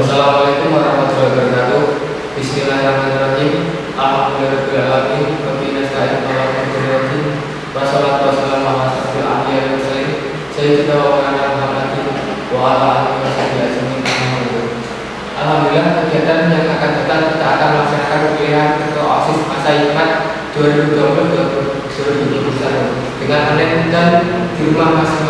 Assalamualaikum warahmatullahi wabarakatuh. Bismillahirrahmanirrahim. Alhamdulillahirobbilalamin. Wabillahi nasta'in ala kulli Wassalatu wassalamu ala asyrofil anbiya'i wal mursalin sayyidina wa maulana Muhammadin wa ala alihi wasahbihi. Alhamdulillah kegiatan yang akan datang kita akan melaksanakan pemilihan ke OSIS masa hikmat 2020 2021 dengan online dan di rumah masing-masing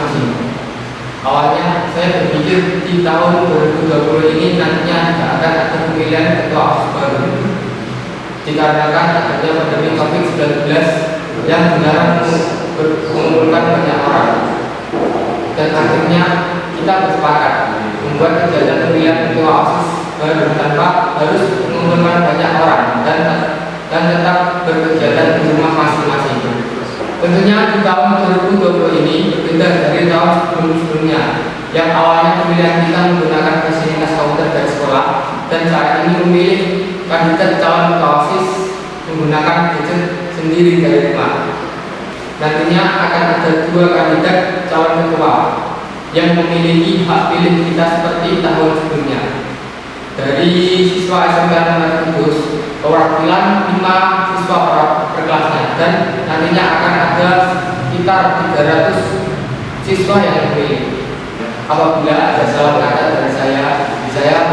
di tahun 2020 ini nantinya tidak akan ada pemilihan ketua baru dikarenakan adanya pandemi COVID-19 yang benar mengumpulkan banyak orang. Dan akhirnya kita bersepakat membuat kegiatan pemilihan ketua OSIS baru tanpa harus mengumpulkan banyak orang dan dan tetap berkegiatan di rumah masing-masing. Tentunya di tahun 2020 ini berbeda dari tahun sebelum-sebelumnya yang awalnya pemilihan kita menggunakan fasilitas komputer dari sekolah dan saat ini memilih kandidat calon ketua OSIS menggunakan gadget sendiri dari rumah. Nantinya akan ada dua kandidat calon ketua yang memiliki hak pilih kita seperti tahun sebelumnya. Dari siswa SMK Negeri Kudus, perwakilan 5 siswa per kelasnya dan nantinya akan ada sekitar 300 siswa yang memilih. Apabila ada salah kata dari saya, saya